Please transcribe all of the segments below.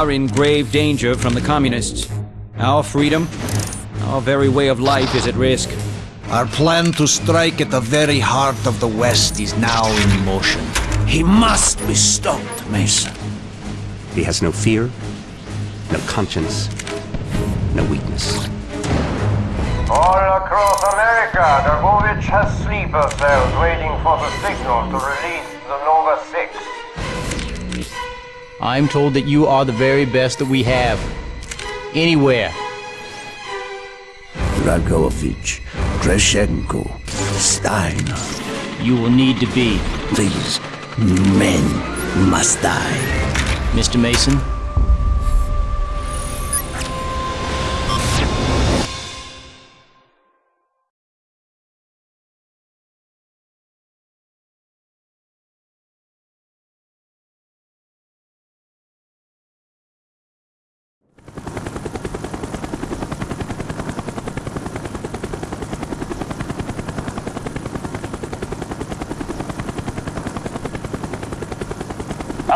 are in grave danger from the communists. Our freedom, our very way of life is at risk. Our plan to strike at the very heart of the West is now in motion. He must be stopped, Mason. He has no fear, no conscience, no weakness. All across America, Dragovich has sleeper cells waiting for the signal to release the Nova 6. I'm told that you are the very best that we have. Anywhere. Dragovich, Kravchenko, Steiner. You will need to be. These men must die. Mr. Mason,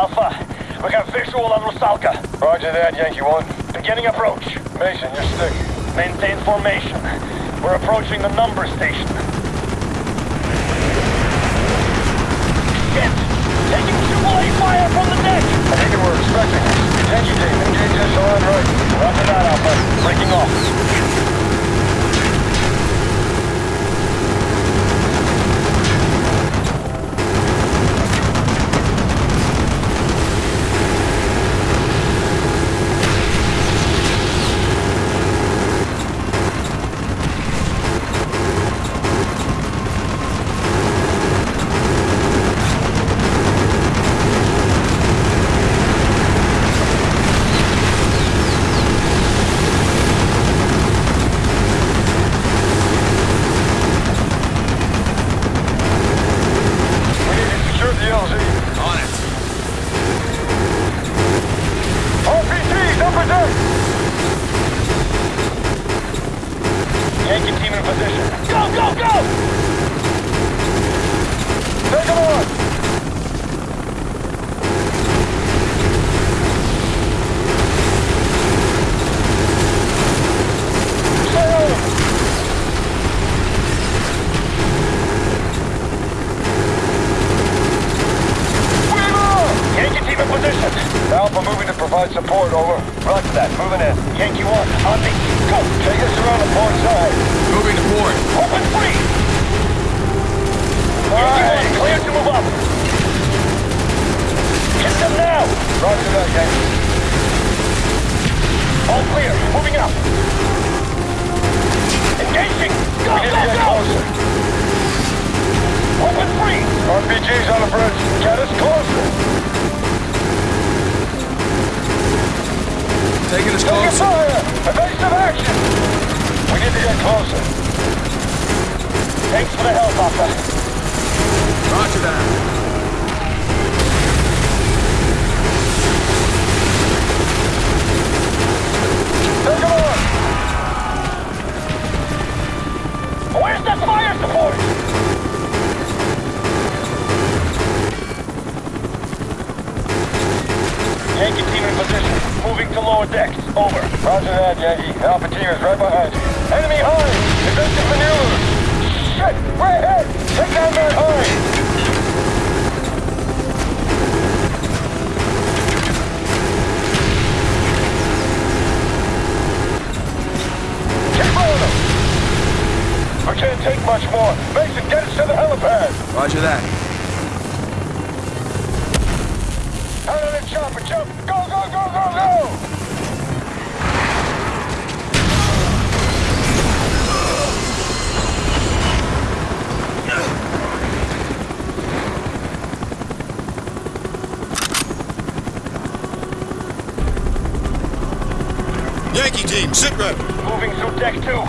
Alpha, we got visual on Rusalka. Roger that, Yankee 1. Beginning approach. Mason, you're stick. Maintain formation. We're approaching the number station. Shit! Taking two-way fire from the deck! I think we're expecting it. Yankee team, engage us on right. Roger that, Alpha. Breaking off. We need to secure the LZ. On it. RPGs, upper deck! Yankee team in position. Go, go, go! Take them on! Stay on 'em. Yankee team in position. Alpha moving to provide support, over. Roger that, moving in. Yankee 1, on me. Go! Take us around the port side. Moving to port. Open free! Yankee 1, clear to move up. Hit them now! Roger that, Yankee. All clear, moving up. Engaging! Go, we need go, to get go! closer. Open free! RPGs on the bridge. Get us closer. Taking us close. fire! Evasive action! We need to get closer. Thanks for the help, Alpha. Roger that. Take them on! Where's the fire support? Yankee team in position. Moving to lower decks. Over. Roger that, Yankee. Alpha team is right behind you. Enemy high! Evasive maneuvers! Shit! We're ahead! Take down that high! Keep on them! We can't take much more. Mason, get us to the helipad! Roger that. Out of the chopper, jump! Go! Yankee team, sit rep. Moving through deck two.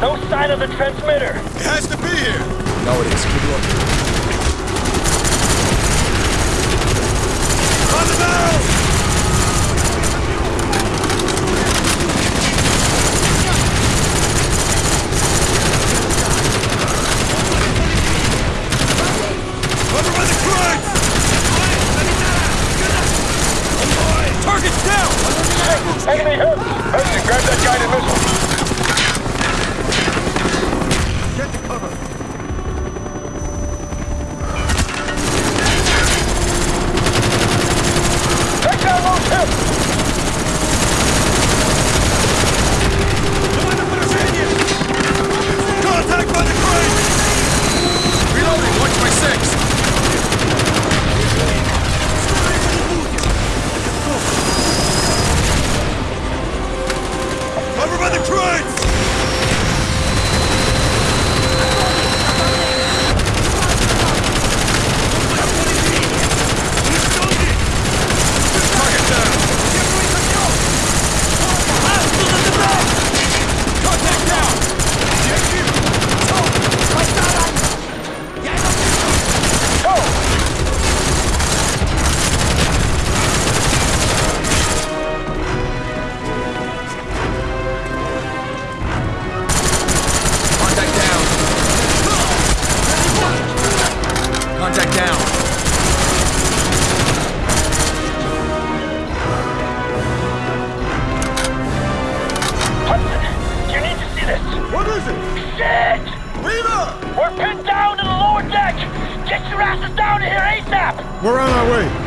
No sign of the transmitter. It has to be here. No, it is. Keep looking. On the barrel! 对。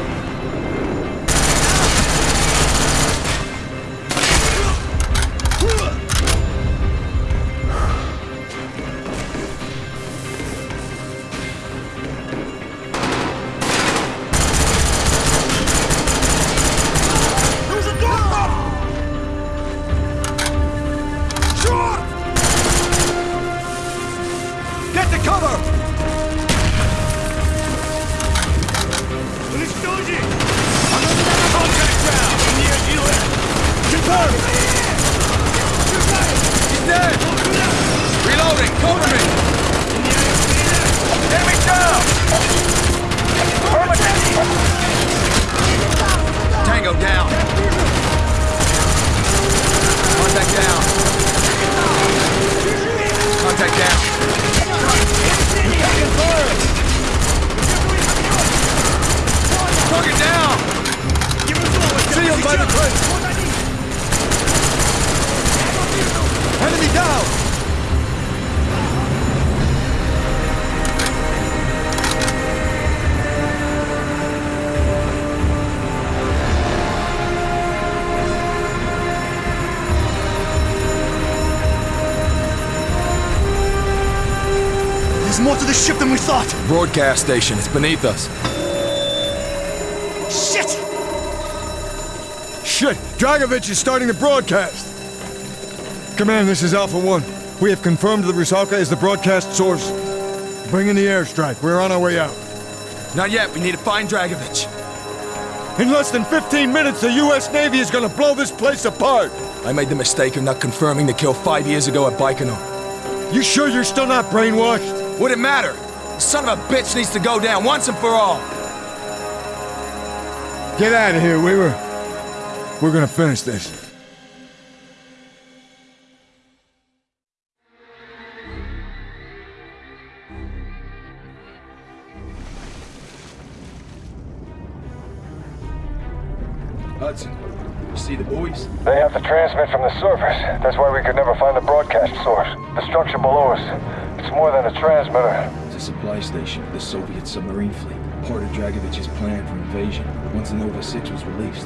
Ship than we thought! Broadcast station, it's beneath us. Shit! Shit! Dragovich is starting the broadcast! Command, this is Alpha One. We have confirmed that Rusalka is the broadcast source. Bring in the airstrike. We're on our way out. Not yet, we need to find Dragovich. In less than 15 minutes, the U.S. Navy is gonna blow this place apart! I made the mistake of not confirming the kill five years ago at Baikonur. You sure you're still not brainwashed? Would it matter? The son of a bitch needs to go down once and for all. Get out of here, Weaver. We're gonna finish this. Hudson, you see the boys? They have to transmit from the surface. That's why we could never find the broadcast source. The structure below us. It's more than a transmitter. It's a supply station for the Soviet submarine fleet. Part of Dragovich's plan for invasion, once the Nova 6 was released.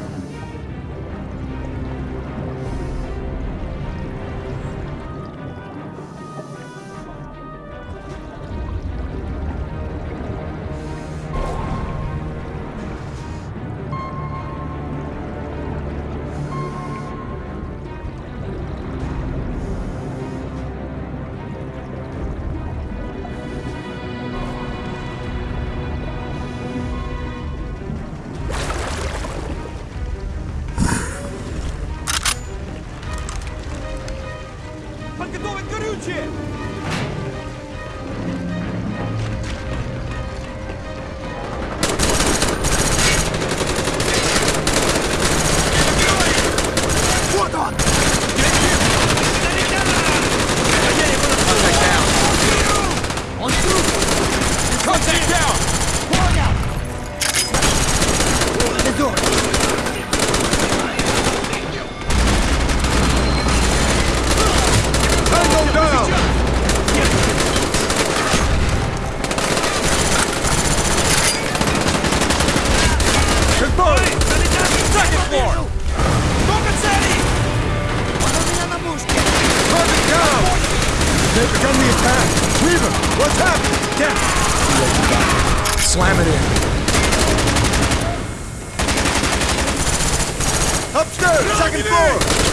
What's happening? Damn. Slam it in. Upstairs, second floor.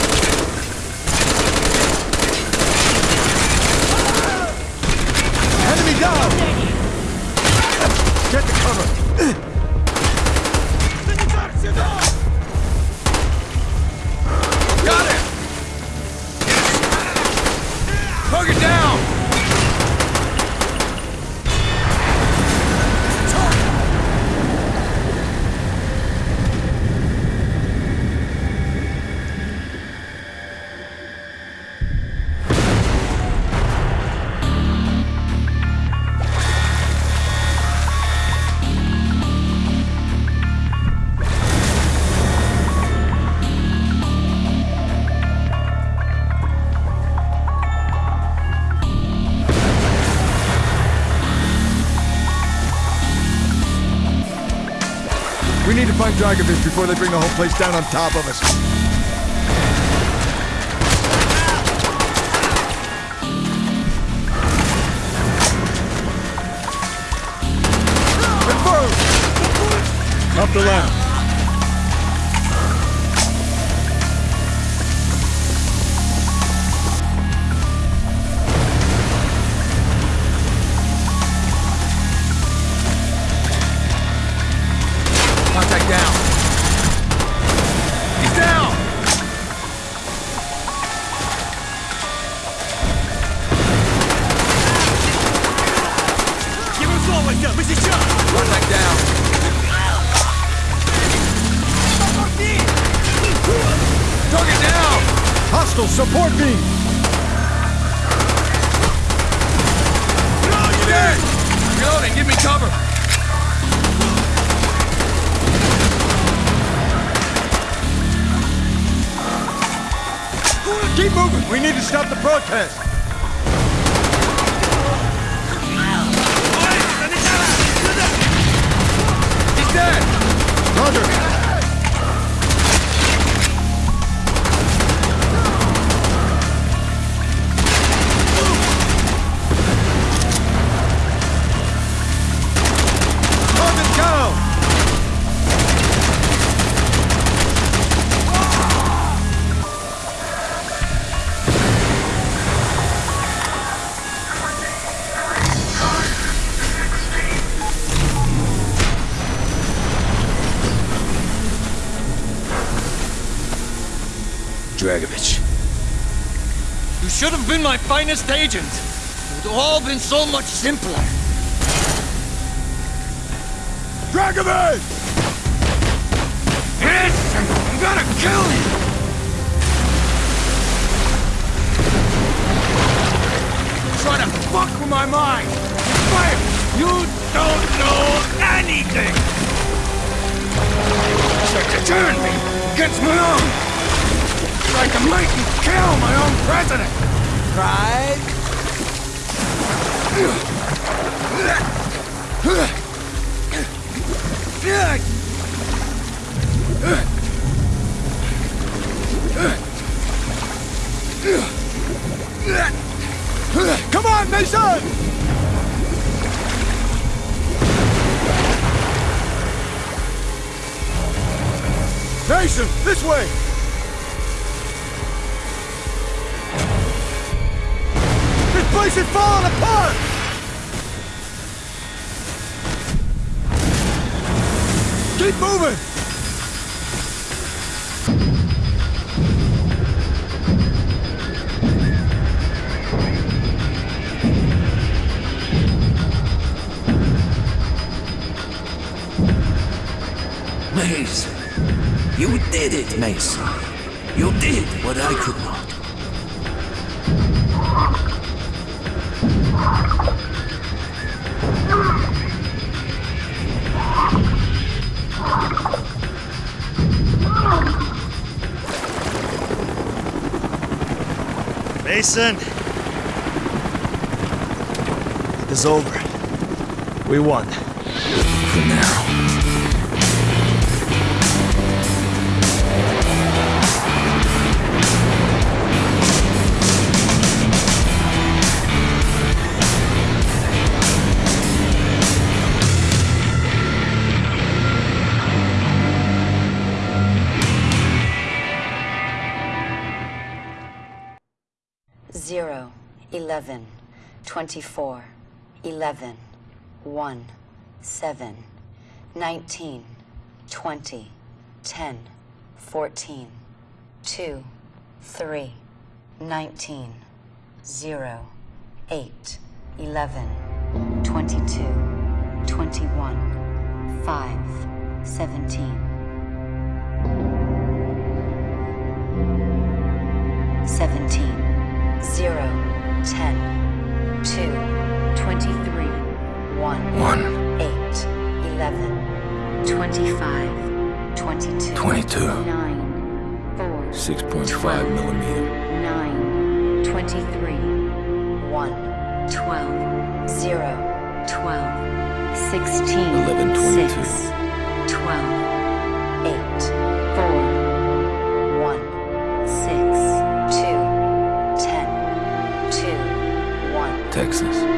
Find Dragovich before they bring the whole place down on top of us. Up the ladder. Cover! Keep moving! We need to stop the protest! He's dead! Roger! Been my finest agent. It would all been so much simpler. Dragovich! Yes! I'm gonna kill you! Try to fuck with my mind! Fire! You don't know anything! Try to turn me against my own! Try to make me kill my own president! Right? Come on, Mason! Mason, this way! Did it, Mason. You did what I could not. Mason! It's over. We won. For now. 11, 24, 11, 1, 7, 19, 20, 10, 14, 2, 3, 19, 0, 8, 11, 22, 21, 5, 17, 17, 0, 10, 2, 23, 1, 1, 8, 11, 25, 22, 22. 9, 4, 6.5 millimeter. 9, 23, 1, 12, 0, 12, 16, 11, 22. 6, 12, 8, Texas.